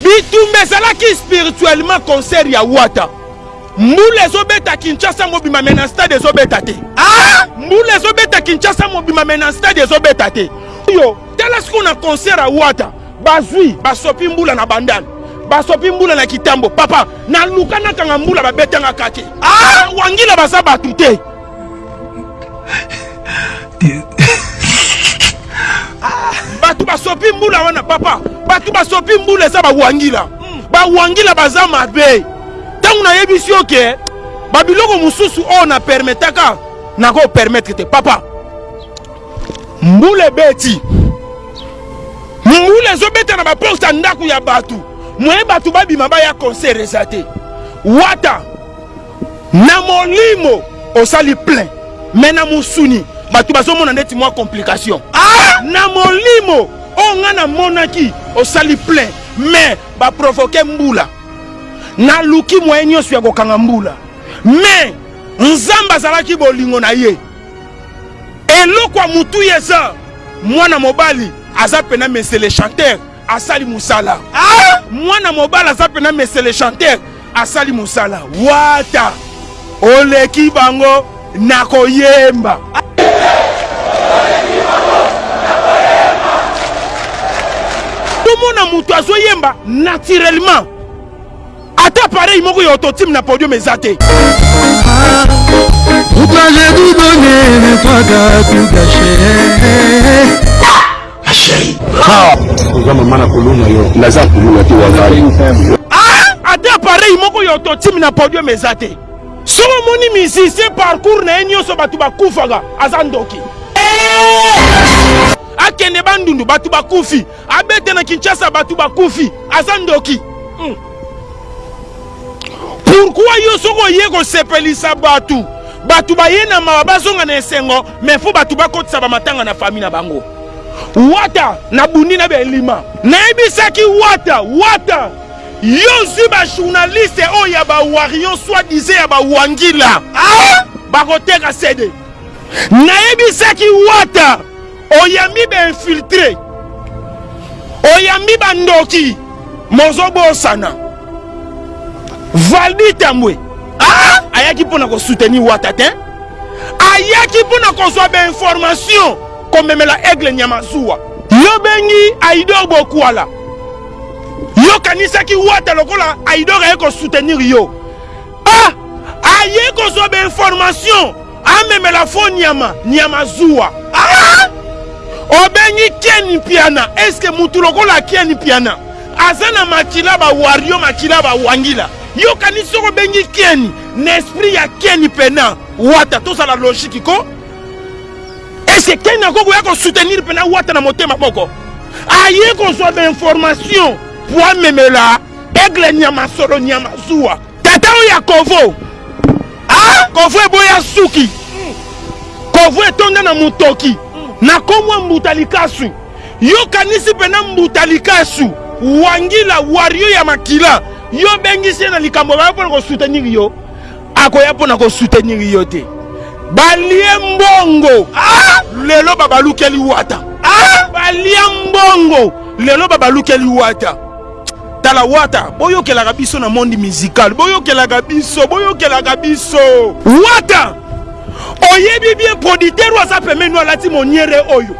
Bitumba ezalaki spirituellement concert ya wata mbula ezobeta Kinshasa mobima mais na stade ezobeta te ah! mbula ezobeta Kinshasa mobima mais na stade ezobeta te yo tala siko na concert ya wata bazwi basopi mbula na bandal basopi mbula na kitambo papa naluka nakanga mbula babetanga kake ah! wangila baza bato te bato basopi mbula wana papa bato basopi mbula eza bawangila bawangila baza mabe ntango nayebisi yo ke babiloko mosusu oyo na permetaka nako permettre te papa mbula ebeti mbula ezobeta na baporte ya ndako ya bato moye bato babima baya concert eza te wata Na molimo osali plein mais na musuni batu bazomona ndeti mwa complication. Ah! Na molimo oyo nga namonaki osali plein mais ba provoque mbula. Naluki moyen nionso ya kokanga mbula mais Nzambe azalaki bolingo na ye. Eloko ya mutuya eza mwana mobali aza pena monsieur le chanteur asali musala. Ah! Mwana mobali aza pena monsieur le chanteur. Asali musala wata oleki bango na koyemba. Tomona mutu azo yemba naturellement ata pareil moko ya autotime na podium eza te. Pourquoi j'ai tout donné, mais toi t'as tout gâché Ma chérie. Oza mama na kuluna yo. Naza kuluna te wazali. Ah, ata appareil moko ya autotime na podium eza te. Soki omoni musicien parcours na ye nyonso bato bakufaka, aza ndoki. Akende bandundu bato bakufi, abete na Kinshasa bato bakufi, aza ndoki. Hmm. Pourquoi yo soki oye kosepelisa bato, bato baye na mawa bazonga na esengo, Mais faut batu ba kotisa ba matanga na famille na bango. Wata na bundi na belima. Nayebisaki wata wata yo zwi ba journaliste oyo oh, ya ba warion soit disait ya ba wangila. Ah! Bakoteka CD. Nayebisaki wata oyambi ba infiltre. Oyambi ba ndoki. Mozo bosana. Valdi Tambwe ah! ayaki mpo na kosoutenir Wata te ayaki mpo na kozwa bainformation komemela aigle nyamazuwa yo bengi aidor bokwala yo kanisaki wata lokola aidor aye kosoutenir yo ah aye kozwa bainformation Amemela faux nyama nyama zuwa. Ah! Obengi Ken Mpiana, est-ce que mutu lokola Ken Mpiana aza na makila ba Wario makila ba Wangila? Yo kanisi soko bengi Ken na esprit ya Ken Pena Wata tozala logique ko? Est-ce que Ken ako koya ko soutenir Pena Wata na motema moko? Aye kozwa ba information po amemela Aigle nyama solo nyama zuwa. Tata oyo ya kovo. Ah, kovo eboya suki. Kovo etonda na mutoki. Na komwa mbuta likasu. Yo kanisi pena mbuta likasu. Wangila wario ya makila. Yo bengisi ye na likambo bayo pona ko soutenir yo. Akoya pona ko soutenir yo te. Balie mbongo. Ah! Lelo babalukeli wata. Ah! Balia mbongo. Lelo babalukeli wata. tala wata boyokelaka biso na monde musical boyokelaka biso boyokelaka biso wata oyebi bien producteur oyo aza pembeni no alati moniere oyo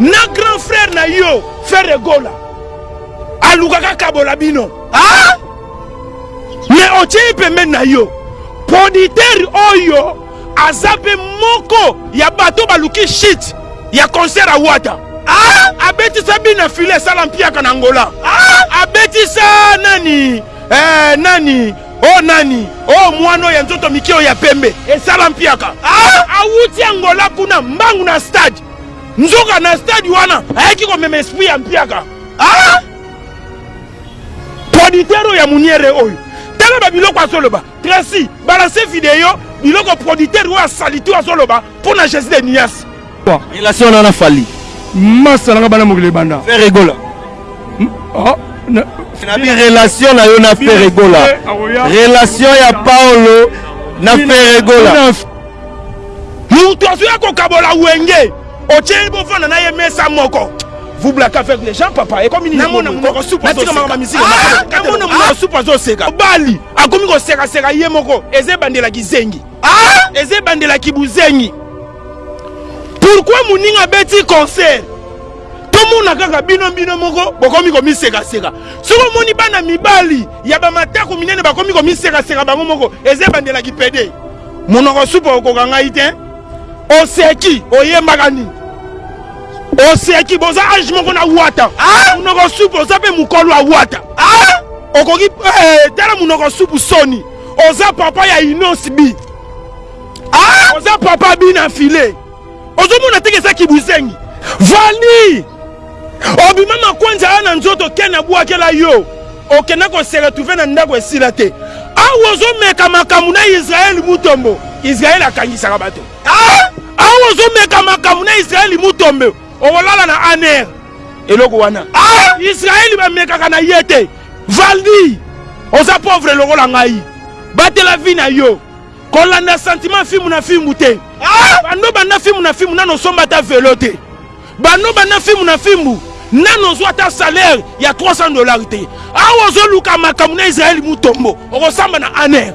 na grand frère na yo ferre gola alukaka kabola bino ah? me otie ye pembeni na yo producteur oyo Aza mpe moko ya bato baluki shit ya concert ya Wata. Ah! Abetisa Bina File esala mpiaka na Angola. Ah! Abetisa nani? Eh, nani? Oh nani? Oh mwana oyo ya nzoto mike oyo ya pembe esala mpiaka. Ah! Awuti Angola kuna mbangu na stade. Nzoka na stade wana ayaki komema esprit ya mpiaka. Ah! Producteur oyo ya muniere oyo. Tala ba biloko azoloba. Tracy, balancer video biloko producteur oyo asalite oyo azoloba mpo na Jesus de Nias. Relation na na Fally. Masa nanga bana mokili ebanda. Ferre Gola. Hmm? Oh, na bi relation na yo na Ferre Gola. Relation ya Paolo na Ferre Gola. Mutu azoya kokabola wenge. Otie bofana na ye mesa moko. vous blaquez avec les gens papa ekomi nini namona monoko supu azoseka obali akomi kosekaseka ye moko eza ebandela kizengi ah! eza ebandela kibuzengi pourkui moninga abeti concert tomona kaka bino bino moko bokomi komisekaseka soki omoni bana mibali ya bamatako minene bakomi komisekaseka bango moko eza ebandela kipede monoko supa okoka ngai te Oseki oyembaka nini? Oseki boza age moko na wata. Ah! Munoko supu oza pe mukolo ya wata. Ah! Okoki eh, tala munoko supu soni. Oza papa ya Inos bi. Ah! Oza papa bi na filet. Ozomona teke eza kibuzengi. Vandi Obima makonzi aya na nzoto ken abwakela yo okenda ko se retrouver na ndako esila te awa ozomeka makambo na israel mutombo israel akangisaka bato ah! awa ozomeka makambo na israel mutombo okolala na aner eloko wana ah! israel bamekaka na ye te valdi oza pauvre lokola ngai batela vi na yo kolanda sentiment fimbu na fimbu te ah! bando banda fimbu na fimbu nano osomba ata velo te Bano ba na fimbu na fimbu nanu ozua ata salaire ya 300 dollars te awa ozo luka makambo na Israël Mutombo okosamba na aner